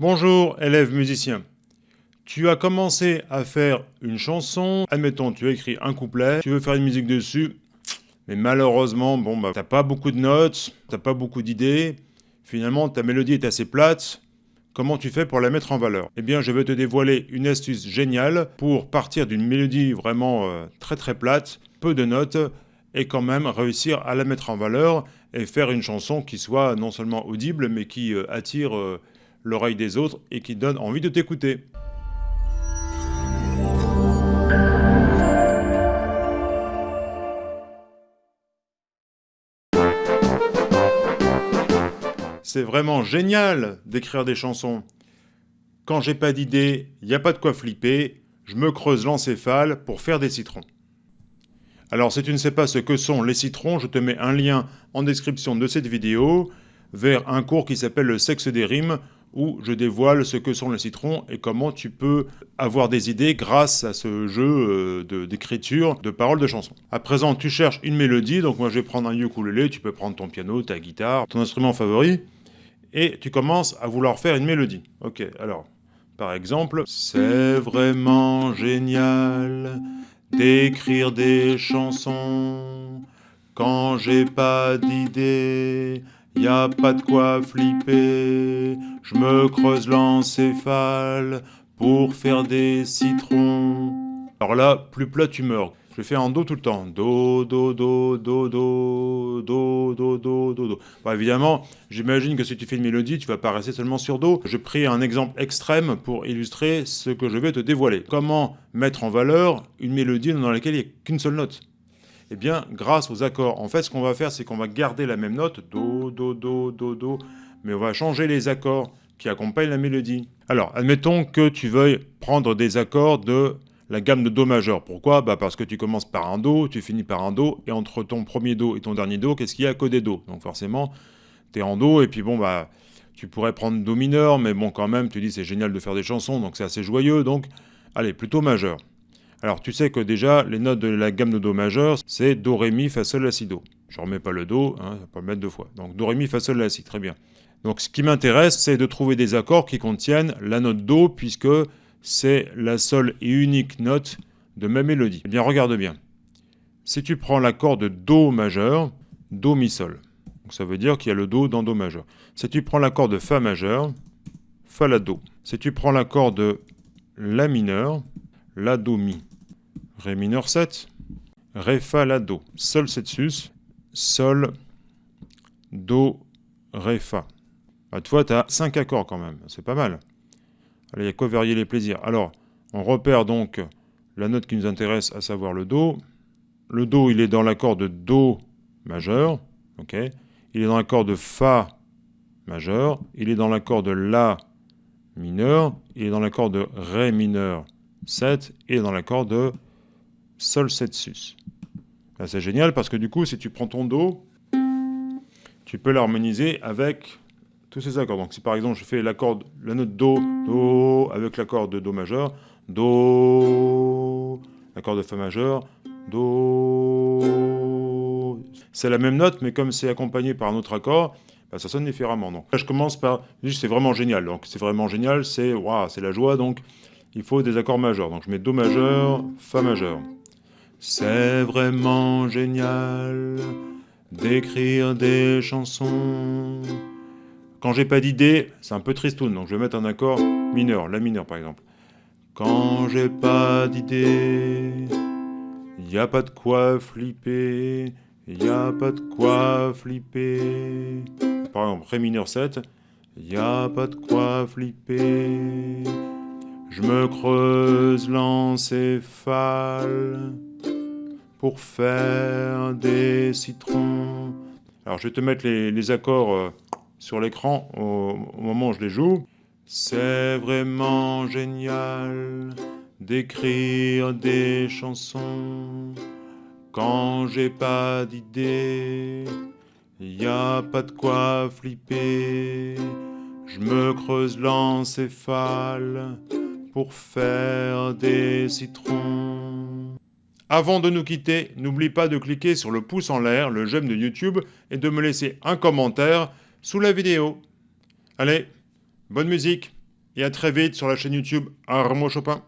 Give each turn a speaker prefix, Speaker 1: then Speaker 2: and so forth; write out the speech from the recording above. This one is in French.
Speaker 1: Bonjour élève musicien. Tu as commencé à faire une chanson, admettons tu as écrit un couplet, tu veux faire une musique dessus, mais malheureusement, bon bah t'as pas beaucoup de notes, t'as pas beaucoup d'idées, finalement ta mélodie est assez plate, comment tu fais pour la mettre en valeur? Eh bien je vais te dévoiler une astuce géniale pour partir d'une mélodie vraiment euh, très très plate, peu de notes, et quand même réussir à la mettre en valeur et faire une chanson qui soit non seulement audible, mais qui euh, attire... Euh, l'oreille des autres et qui donne envie de t'écouter. C'est vraiment génial d'écrire des chansons. Quand j'ai pas d'idée, il n'y a pas de quoi flipper, je me creuse l'encéphale pour faire des citrons. Alors si tu ne sais pas ce que sont les citrons, je te mets un lien en description de cette vidéo vers un cours qui s'appelle le sexe des rimes où je dévoile ce que sont les citrons et comment tu peux avoir des idées grâce à ce jeu euh, d'écriture de, paroles de chansons. À présent, tu cherches une mélodie, donc moi je vais prendre un ukulélé, tu peux prendre ton piano, ta guitare, ton instrument favori, et tu commences à vouloir faire une mélodie. Ok, alors, par exemple, c'est vraiment génial d'écrire des chansons quand j'ai pas d'idée y pas de quoi flipper. Je me creuse l'encéphale pour faire des citrons. Alors là, plus plat tu meurs. Je fais en do tout le temps. Do, do, do, do, do, do, do, do, do, do. Bon, évidemment, j'imagine que si tu fais une mélodie, tu vas pas rester seulement sur do. Je pris un exemple extrême pour illustrer ce que je vais te dévoiler. Comment mettre en valeur une mélodie dans laquelle il n'y a qu'une seule note? Eh bien, grâce aux accords, en fait, ce qu'on va faire, c'est qu'on va garder la même note, Do, Do, Do, Do, Do, mais on va changer les accords qui accompagnent la mélodie. Alors, admettons que tu veuilles prendre des accords de la gamme de Do majeur. Pourquoi? Bah Parce que tu commences par un Do, tu finis par un Do, et entre ton premier Do et ton dernier Do, qu'est-ce qu'il y a que des Do? Donc forcément, tu es en Do, et puis bon, bah, tu pourrais prendre Do mineur, mais bon, quand même, tu dis c'est génial de faire des chansons, donc c'est assez joyeux, donc allez, plutôt majeur. Alors tu sais que déjà, les notes de la gamme de Do majeur, c'est Do, Ré, Mi, Fa, Sol, La, Si, Do. Je remets pas le Do, hein, pas le mettre deux fois. Donc Do, Ré, Mi, Fa, Sol, La, Si, très bien. Donc ce qui m'intéresse, c'est de trouver des accords qui contiennent la note Do, puisque c'est la seule et unique note de ma mélodie. Eh bien, regarde bien. Si tu prends l'accord de Do majeur, Do, Mi, Sol. Donc ça veut dire qu'il y a le Do dans Do majeur. Si tu prends l'accord de Fa majeur, Fa, La, Do. Si tu prends l'accord de La mineur, La, Do, Mi. Ré mineur 7, Ré, Fa, La, Do. Sol 7 sus, Sol, Do, Ré, Fa. Bah, tu vois, tu as 5 accords quand même, c'est pas mal. Allez, il y a quoi varier les plaisirs? Alors, on repère donc la note qui nous intéresse, à savoir le Do. Le Do, il est dans l'accord de Do majeur, ok? Il est dans l'accord de Fa majeur, il est dans l'accord de La mineur, il est dans l'accord de Ré mineur 7, et dans l'accord de Sol 7 sus. c'est génial parce que du coup, si tu prends ton Do, tu peux l'harmoniser avec tous ces accords. Donc si par exemple je fais l'accord, la note Do, Do avec l'accord de Do majeur, Do, l'accord de Fa majeur, Do. C'est la même note, mais comme c'est accompagné par un autre accord, bah, ça sonne différemment. Donc là, je commence par, c'est vraiment génial. Donc c'est vraiment génial, c'est c'est la joie. Donc il faut des accords majeurs. Donc je mets Do majeur, Fa majeur. C'est vraiment génial d'écrire des chansons. Quand j'ai pas d'idée, c'est un peu tristoun, donc je vais mettre un accord mineur, la mineur par exemple. Quand j'ai pas d'idée, y a pas de quoi flipper, y a pas de quoi flipper. Par exemple, Ré mineur 7, y a pas de quoi flipper. Je me creuse l'encéphale pour faire des citrons. Alors je vais te mettre les, accords euh, sur l'écran au, moment où je les joue. C'est vraiment génial d'écrire des chansons quand j'ai pas d'idée. Y a pas de quoi flipper. Je me creuse l'encéphale pour faire des citrons. Avant de nous quitter, n'oublie pas de cliquer sur le pouce en l'air, le j'aime de YouTube, et de me laisser un commentaire sous la vidéo. Allez, bonne musique et à très vite sur la chaîne YouTube Armo Chopin.